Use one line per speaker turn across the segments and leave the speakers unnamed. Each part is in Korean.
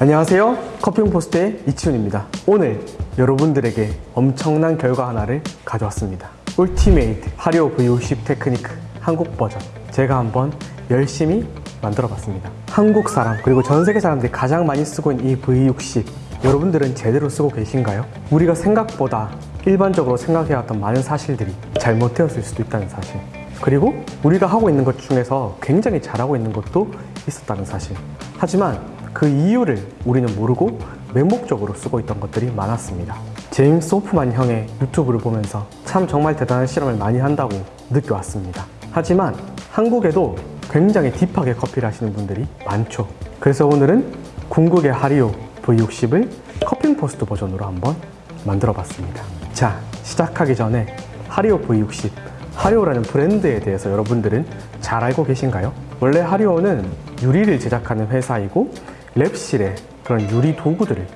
안녕하세요. 커피용포스트의 이치훈입니다. 오늘 여러분들에게 엄청난 결과 하나를 가져왔습니다. ultimate 하리오 V60 technique 한국 버전. 제가 한번 열심히 만들어 봤습니다. 한국 사람 그리고 전 세계 사람들이 가장 많이 쓰고 있는 이 V60 여러분들은 제대로 쓰고 계신가요? 우리가 생각보다 일반적으로 생각해왔던 많은 사실들이 잘못되었을 수도 있다는 사실. 그리고 우리가 하고 있는 것 중에서 굉장히 잘하고 있는 것도 있었다는 사실. 하지만 그 이유를 우리는 모르고 맹목적으로 쓰고 있던 것들이 많았습니다. 제임스 호프만 형의 유튜브를 보면서 참 정말 대단한 실험을 많이 한다고 느껴왔습니다. 하지만 한국에도 굉장히 딥하게 커피를 하시는 분들이 많죠. 그래서 오늘은 궁극의 하리오 V60을 커핑 포스트 버전으로 한번 만들어 봤습니다. 자 시작하기 전에 하리오 V60 하리오라는 브랜드에 대해서 여러분들은 잘 알고 계신가요? 원래 하리오는 유리를 제작하는 회사이고 랩실에 그런 유리 도구들을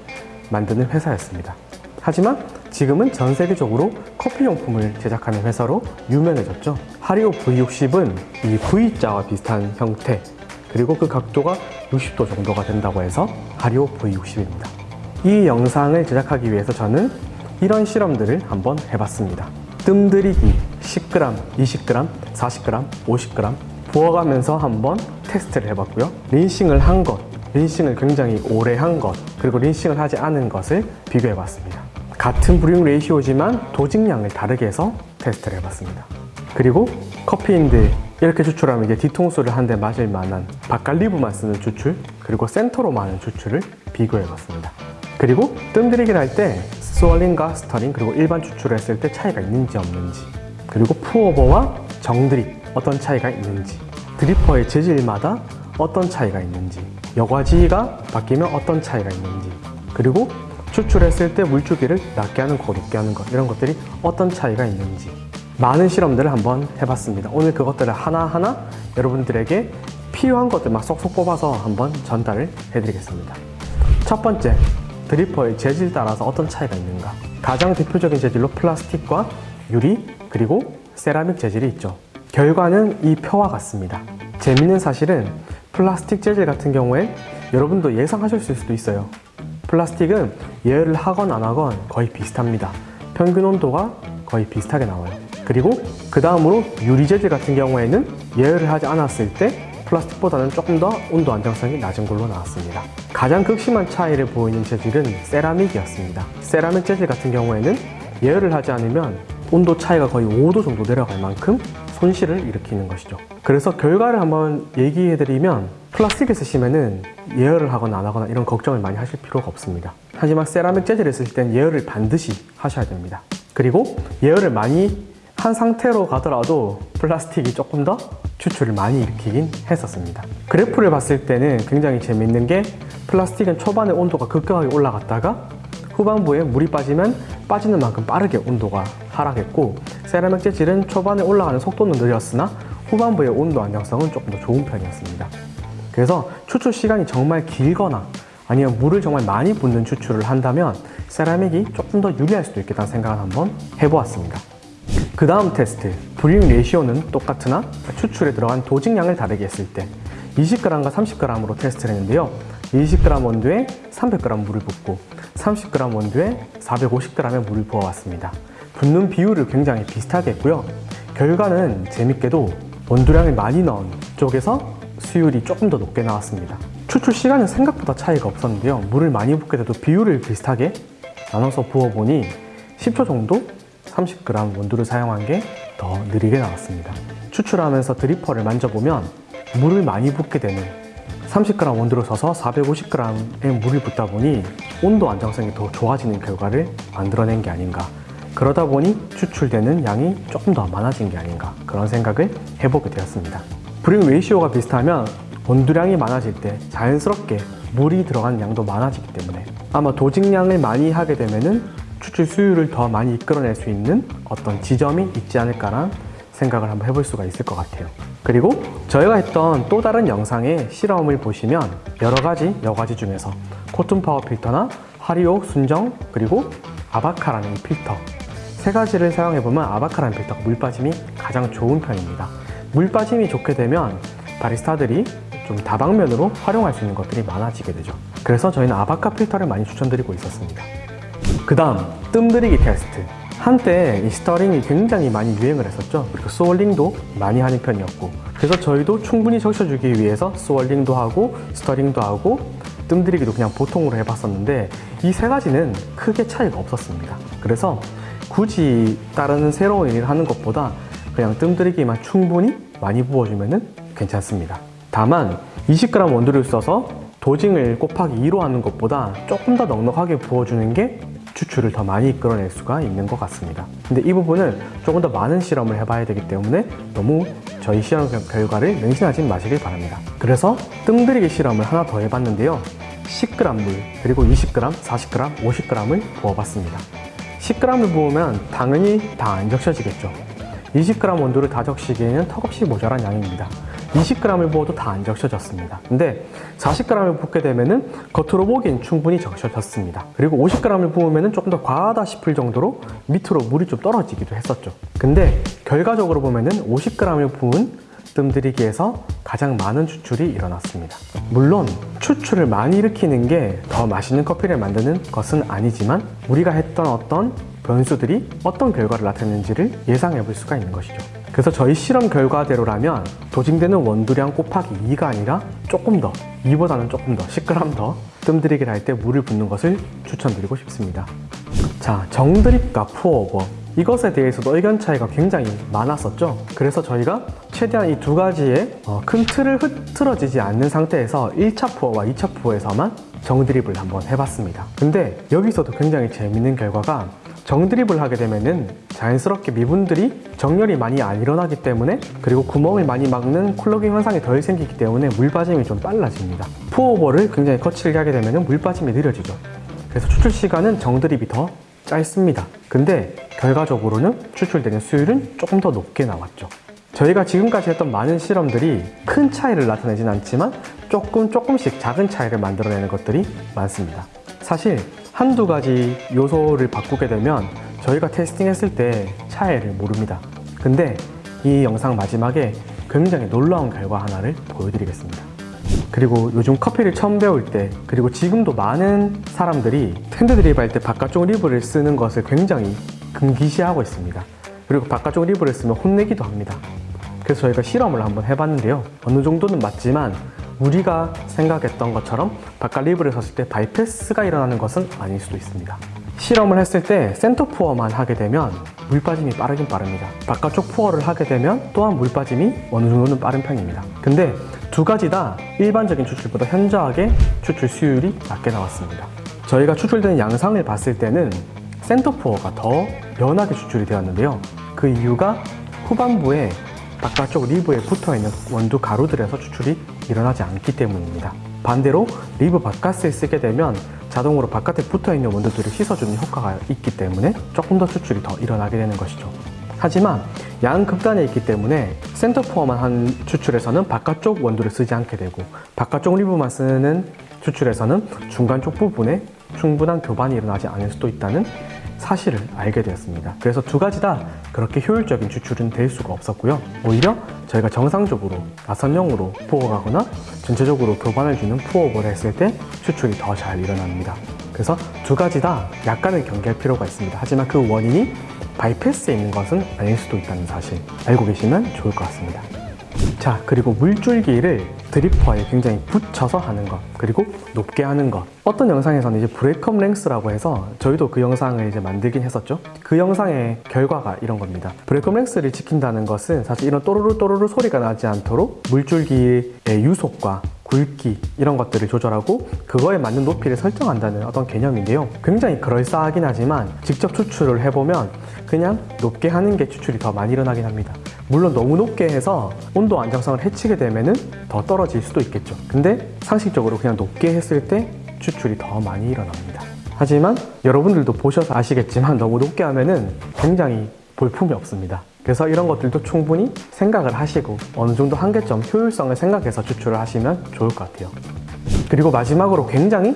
만드는 회사였습니다. 하지만 지금은 전 세계적으로 커피 용품을 제작하는 회사로 유명해졌죠. 하리오 V60은 이 V자와 비슷한 형태 그리고 그 각도가 60도 정도가 된다고 해서 하리오 V60입니다. 이 영상을 제작하기 위해서 저는 이런 실험들을 한번 해봤습니다. 뜸들이기 10g, 20g, 40g, 50g 부어가면서 한번 테스트를 해봤고요. 린싱을 한 것, 린싱을 굉장히 오래 한 것, 그리고 린싱을 하지 않은 것을 비교해봤습니다. 같은 브링 레이시오지만 도직량을 다르게 해서 테스트를 해봤습니다. 그리고 커피인들 이렇게 추출하면 이제 뒤통수를 한대 맞을 만한 바칼리브만 쓰는 추출 그리고 센터로만 하는 추출을 비교해봤습니다. 그리고 뜸들이기를 할 때 스월링과 스터링 그리고 일반 추출을 했을 때 차이가 있는지 없는지 그리고 푸어버와 정드립 어떤 차이가 있는지 드리퍼의 재질마다 어떤 차이가 있는지 여과지가 바뀌면 어떤 차이가 있는지 그리고 추출했을 때 물주기를 낮게 하는 거 높게 하는 것 이런 것들이 어떤 차이가 있는지 많은 실험들을 한번 해봤습니다. 오늘 그것들을 하나하나 여러분들에게 필요한 것들 막 쏙쏙 뽑아서 한번 전달을 해드리겠습니다. 첫 번째 드리퍼의 재질 따라서 어떤 차이가 있는가? 가장 대표적인 재질로 플라스틱과 유리 그리고 세라믹 재질이 있죠. 결과는 이 표와 같습니다. 재밌는 사실은 플라스틱 재질 같은 경우에 여러분도 예상하실 수도 있어요. 플라스틱은 예열을 하건 안 하건 거의 비슷합니다. 평균 온도가 거의 비슷하게 나와요. 그리고 그 다음으로 유리 재질 같은 경우에는 예열을 하지 않았을 때 플라스틱보다는 조금 더 온도 안정성이 낮은 걸로 나왔습니다. 가장 극심한 차이를 보이는 재질은 세라믹이었습니다. 세라믹 재질 같은 경우에는 예열을 하지 않으면 온도 차이가 거의 5도 정도 내려갈 만큼 손실을 일으키는 것이죠. 그래서 결과를 한번 얘기해 드리면 플라스틱을 쓰시면은 예열을 하거나 안 하거나 이런 걱정을 많이 하실 필요가 없습니다. 하지만 세라믹 재질을 쓸땐 예열을 반드시 하셔야 됩니다. 그리고 예열을 많이 한 상태로 가더라도 플라스틱이 조금 더 추출을 많이 일으키긴 했었습니다. 그래프를 봤을 때는 굉장히 재밌는 게 플라스틱은 초반에 온도가 급격하게 올라갔다가 후반부에 물이 빠지면 빠지는 만큼 빠르게 온도가 하락했고 세라믹 재질은 초반에 올라가는 속도는 느렸으나 후반부의 온도 안정성은 조금 더 좋은 편이었습니다. 그래서 추출 시간이 정말 길거나 아니면 물을 정말 많이 붓는 추출을 한다면 세라믹이 조금 더 유리할 수도 있겠다는 생각을 한번 해보았습니다. 그 다음 테스트 브링 레이시오는 똑같으나 추출에 들어간 도직량을 다르게 했을 때 20g과 30g으로 테스트를 했는데요. 20g 원두에 300g 물을 붓고 30g 원두에 450g의 물을 부어왔습니다. 붓는 비율을 굉장히 비슷하게 했고요. 결과는 재밌게도 원두량을 많이 넣은 쪽에서 수율이 조금 더 높게 나왔습니다. 추출 시간은 생각보다 차이가 없었는데요. 물을 많이 붓게 돼도 비율을 비슷하게 나눠서 부어보니 10초 정도 30g 원두를 사용한 게 더 느리게 나왔습니다. 추출하면서 드리퍼를 만져보면 물을 많이 붓게 되는 30g 원두를 써서 450g의 물을 붓다 보니 온도 안정성이 더 좋아지는 결과를 만들어낸 게 아닌가. 그러다 보니 추출되는 양이 조금 더 많아진 게 아닌가. 그런 생각을 해보게 되었습니다. brewing ratio가 비슷하면 원두량이 많아질 때 자연스럽게 물이 들어간 양도 많아지기 때문에 아마 dosing량을 많이 하게 되면 은 추출 수율을 더 많이 이끌어낼 수 있는 어떤 지점이 있지 않을까라는 생각을 한번 해볼 수가 있을 것 같아요. 그리고 저희가 했던 또 다른 영상의 실험을 보시면 여러 가지 여과지 중에서 cotton paper 필터나 하리오 순정 그리고 abaca라는 필터. 세 가지를 사용해보면 abaca라는 필터가 물 빠짐이 가장 좋은 편입니다. 물 빠짐이 좋게 되면 바리스타들이 좀 다방면으로 활용할 수 있는 것들이 많아지게 되죠. 그래서 저희는 abaca 필터를 많이 추천드리고 있었습니다. 그 다음 뜸들이기 테스트 한때 이 stirring이 굉장히 많이 유행을 했었죠. 그리고 swirling도 많이 하는 편이었고. 그래서 저희도 충분히 적셔주기 위해서 swirling도 하고 stirring도 하고 뜸들이기도 그냥 보통으로 해봤었는데 이 세 가지는 크게 차이가 없었습니다. 그래서 굳이 다른 새로운 일을 하는 것보다 그냥 뜸들이기만 충분히 많이 부어주면 괜찮습니다. 다만 20g 원두를 써서 도징을 곱하기 2로 하는 것보다 조금 더 넉넉하게 부어주는 게 추출을 더 많이 이끌어낼 수가 있는 것 같습니다. 근데 이 부분은 조금 더 많은 실험을 해봐야 되기 때문에 너무 저희 실험 결과를 맹신하지 마시길 바랍니다. 그래서 뜸들이기 실험을 하나 더 해봤는데요. 10g 물 그리고 20g, 40g, 50g을 부어봤습니다. 10g을 부으면 당연히 다 안 적셔지겠죠. 20g 원두를 다 적시기에는 턱없이 모자란 양입니다 20g을 부어도 다 안 적셔졌습니다. 근데 40g을 붓게 되면은 겉으로 보기엔 충분히 적셔졌습니다. 그리고 50g을 부으면 조금 더 과하다 싶을 정도로 밑으로 물이 좀 떨어지기도 했었죠. 근데 결과적으로 보면은 50g을 부은 뜸들이기에서 가장 많은 추출이 일어났습니다. 물론 추출을 많이 일으키는 게 더 맛있는 커피를 만드는 것은 아니지만 우리가 했던 어떤 변수들이 어떤 결과를 나타내는지를 예상해 볼 수가 있는 것이죠. 그래서 저희 실험 결과대로라면 도징되는 원두량 곱하기 2가 아니라 조금 더 2보다는 조금 더 10g 더 뜸들이기를 할 때 물을 붓는 것을 추천드리고 싶습니다. 자 정드립과 푸어오버. 이것에 대해서도 의견 차이가 굉장히 많았었죠. 그래서 저희가 최대한 이 두 가지의 어, 큰 틀을 흐트러지지 않는 상태에서 1차 푸어와 2차 푸어에서만 정드립을 한번 해봤습니다. 근데 여기서도 굉장히 재밌는 결과가 정드립을 하게 되면은 자연스럽게 미분들이 정렬이 많이 안 일어나기 때문에 그리고 구멍을 많이 막는 콜로깅 현상이 덜 생기기 때문에 물 빠짐이 좀 빨라집니다. 푸어오버를 굉장히 거칠게 하게 되면 물 빠짐이 느려지죠. 그래서 추출 시간은 정드립이 더 짧습니다. 근데 결과적으로는 추출되는 수율은 조금 더 높게 나왔죠. 저희가 지금까지 했던 많은 실험들이 큰 차이를 나타내진 않지만 조금 조금씩 작은 차이를 만들어내는 것들이 많습니다. 사실 한두 가지 요소를 바꾸게 되면 저희가 테스팅했을 때 차이를 모릅니다. 근데 이 영상 마지막에 굉장히 놀라운 결과 하나를 보여드리겠습니다. 그리고 요즘 커피를 처음 배울 때 그리고 지금도 많은 사람들이 핸드 드립 할 때 바깥쪽 rib를 쓰는 것을 굉장히 금기시하고 있습니다. 그리고 바깥쪽 rib를 쓰면 혼내기도 합니다. 그래서 저희가 실험을 한번 해봤는데요. 어느 정도는 맞지만 우리가 생각했던 것처럼 바깥 rib를 썼을 때 바이패스가 일어나는 것은 아닐 수도 있습니다. 실험을 했을 때 center pour만 하게 되면 물 빠짐이 빠르긴 빠릅니다. 바깥쪽 pour를 하게 되면 또한 물 빠짐이 어느 정도는 빠른 편입니다. 근데 두 가지 다 일반적인 추출보다 현저하게 추출 수율이 낮게 나왔습니다. 저희가 추출되는 양상을 봤을 때는 center pour가 더 연하게 추출이 되었는데요. 그 이유가 후반부에 바깥쪽 rib에 붙어있는 원두 가루들에서 추출이 일어나지 않기 때문입니다. 반대로 rib 바깥을 쓰게 되면 자동으로 바깥에 붙어있는 원두들을 씻어주는 효과가 있기 때문에 조금 더 추출이 더 일어나게 되는 것이죠. 하지만 양 극단에 있기 때문에 센터 포어만 한 추출에서는 바깥쪽 원두를 쓰지 않게 되고 바깥쪽 리브만 쓰는 추출에서는 중간 쪽 부분에 충분한 교반이 일어나지 않을 수도 있다는 사실을 알게 되었습니다. 그래서 두 가지 다 그렇게 효율적인 추출은 될 수가 없었고요. 오히려 저희가 정상적으로 나선형으로 푸어가거나 전체적으로 교반을 주는 푸어오버를 했을 때 추출이 더 잘 일어납니다. 그래서 두 가지 다 약간은 경계할 필요가 있습니다. 하지만 그 원인이 바이패스에 있는 것은 아닐 수도 있다는 사실 알고 계시면 좋을 것 같습니다. 자 그리고 물줄기를 드리퍼에 굉장히 붙여서 하는 것 그리고 높게 하는 것. 어떤 영상에서는 이제 브레이크업 랭스라고 해서 저희도 그 영상을 이제 만들긴 했었죠. 그 영상의 결과가 이런 겁니다. 브레이크업 랭스를 지킨다는 것은 사실 이런 또르르 또르르 소리가 나지 않도록 물줄기의 유속과 굵기 이런 것들을 조절하고 그거에 맞는 높이를 설정한다는 어떤 개념인데요. 굉장히 그럴싸하긴 하지만 직접 추출을 해보면 그냥 높게 하는 게 추출이 더 많이 일어나긴 합니다. 물론 너무 높게 해서 온도 안정성을 해치게 되면 더 떨어 질 수도 있겠죠. 근데 상식적으로 그냥 높게 했을 때 추출이 더 많이 일어납니다. 하지만 여러분들도 보셔서 아시겠지만 너무 높게 하면은 굉장히 볼품이 없습니다. 그래서 이런 것들도 충분히 생각을 하시고 어느 정도 한계점 효율성을 생각해서 추출을 하시면 좋을 것 같아요. 그리고 마지막으로 굉장히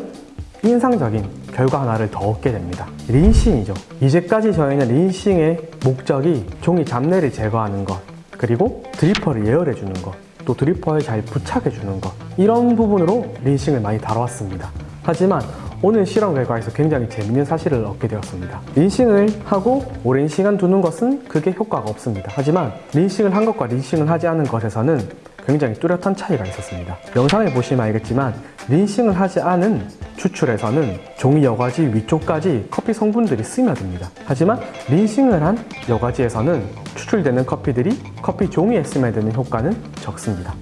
인상적인 결과 하나를 더 얻게 됩니다. 린싱이죠. 이제까지 저희는 린싱의 목적이 종이 잡내를 제거하는 것 그리고 드리퍼를 예열해 주는 것 또 드리퍼에 잘 부착해 주는 것 이런 부분으로 린싱을 많이 다뤄왔습니다 하지만 오늘 실험 결과에서 굉장히 재밌는 사실을 얻게 되었습니다. 린싱을 하고 오랜 시간 두는 것은 그게 효과가 없습니다. 하지만 린싱을 한 것과 린싱을 하지 않은 것에서는 굉장히 뚜렷한 차이가 있었습니다. 영상을 보시면 알겠지만 rinsing을 하지 않은 추출에서는 종이 여과지 위쪽까지 커피 성분들이 스며듭니다. 하지만 rinsing을 한 여과지에서는 추출되는 커피들이 커피 종이에 스며드는 효과는 적습니다.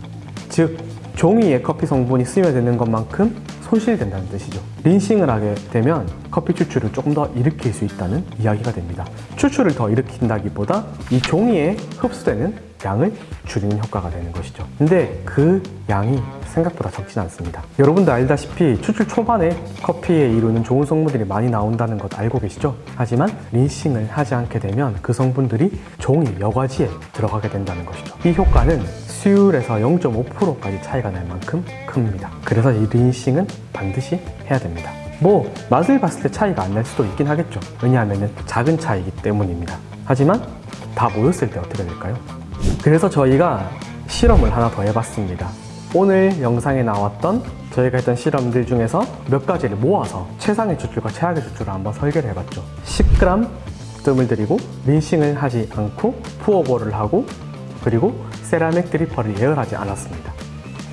즉 종이에 커피 성분이 스며드는 것만큼 손실된다는 뜻이죠. rinsing을 하게 되면 커피 추출을 조금 더 일으킬 수 있다는 이야기가 됩니다. 추출을 더 일으킨다기보다 이 종이에 흡수되는 양을 줄이는 효과가 되는 것이죠. 근데 그 양이 생각보다 적진 않습니다. 여러분도 알다시피 추출 초반에 커피에 이루는 좋은 성분들이 많이 나온다는 것 알고 계시죠? 하지만 린싱을 하지 않게 되면 그 성분들이 종이 여과지에 들어가게 된다는 것이죠. 이 효과는 수율에서 0.5%까지 차이가 날 만큼 큽니다. 그래서 이 린싱은 반드시 해야 됩니다. 뭐 맛을 봤을 때 차이가 안 날 수도 있긴 하겠죠. 왜냐하면 작은 차이기 때문입니다. 하지만 다 모였을 때 어떻게 될까요? 그래서 저희가 실험을 하나 더 해봤습니다. 오늘 영상에 나왔던 저희가 했던 실험들 중에서 몇 가지를 모아서 최상의 추출과 최악의 추출을 한번 설계를 해봤죠. 10g 뜸을 들이고 린싱을 하지 않고 푸어볼을 하고 그리고 세라믹 드리퍼를 예열하지 않았습니다.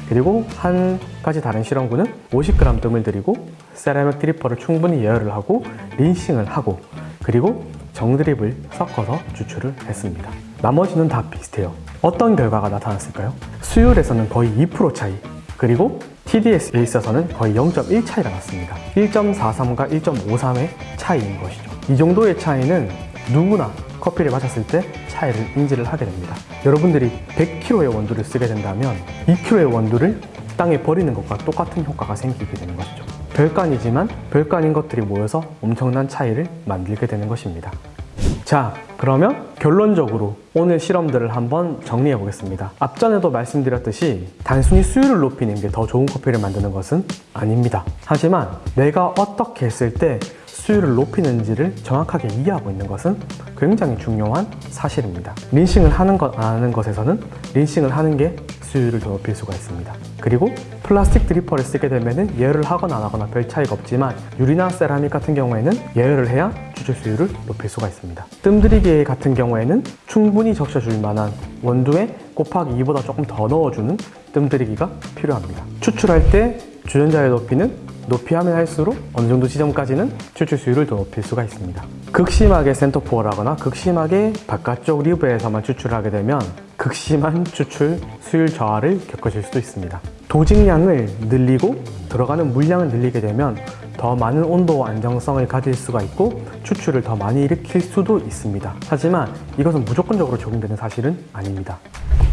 그리고 한 가지 다른 실험구는 50g 뜸을 들이고 세라믹 드리퍼를 충분히 예열을 하고 린싱을 하고 그리고 정드립을 섞어서 추출을 했습니다. 나머지는 다 비슷해요. 어떤 결과가 나타났을까요? 수율에서는 거의 2% 차이, 그리고 TDS에 있어서는 거의 0.1 차이가 났습니다. 1.43과 1.53의 차이인 것이죠. 이 정도의 차이는 누구나 커피를 마셨을 때 차이를 인지를 하게 됩니다. 여러분들이 100kg의 원두를 쓰게 된다면 2kg의 원두를 땅에 버리는 것과 똑같은 효과가 생기게 되는 것이죠. 별간이지만 별간인 것들이 모여서 엄청난 차이를 만들게 되는 것입니다. 자, 그러면 결론적으로 오늘 실험들을 한번 정리해 보겠습니다. 앞전에도 말씀드렸듯이 단순히 수율을 높이는 게 더 좋은 커피를 만드는 것은 아닙니다. 하지만 내가 어떻게 했을 때 수율을 높이는지를 정확하게 이해하고 있는 것은 굉장히 중요한 사실입니다. 린싱을 하는 것, 안 하는 것에서는 린싱을 하는 게 수율을 더 높일 수가 있습니다. 그리고 플라스틱 dripper를 쓰게 되면 예열을 하거나 안 하거나 별 차이가 없지만 유리나 세라믹 같은 경우에는 예열을 해야 추출 수율을 높일 수가 있습니다. 뜸들이기 같은 경우에는 충분히 적셔줄 만한 원두에 곱하기 2보다 조금 더 넣어주는 뜸들이기가 필요합니다. 추출할 때 주전자의 높이는 높이 하면 할수록 어느 정도 지점까지는 추출 수율을 더 높일 수가 있습니다. 극심하게 center pour를 하거나 극심하게 바깥쪽 rib에서만 추출하게 되면 극심한 추출 수율 저하를 겪으실 수도 있습니다. dosing량을 늘리고 들어가는 물량을 늘리게 되면 더 많은 온도와 안정성을 가질 수가 있고 추출을 더 많이 일으킬 수도 있습니다. 하지만 이것은 무조건적으로 적용되는 사실은 아닙니다.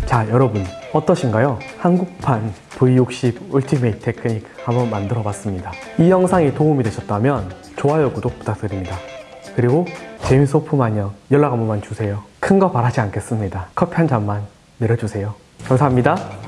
자 여러분 어떠신가요? 한국판 V60 ultimate technique 한번 만들어 봤습니다. 이 영상이 도움이 되셨다면 좋아요 구독 부탁드립니다. 그리고 제임스 호프만요 연락 한 번만 주세요. 큰 거 바라지 않겠습니다. 커피 한 잔만 내려주세요. 감사합니다.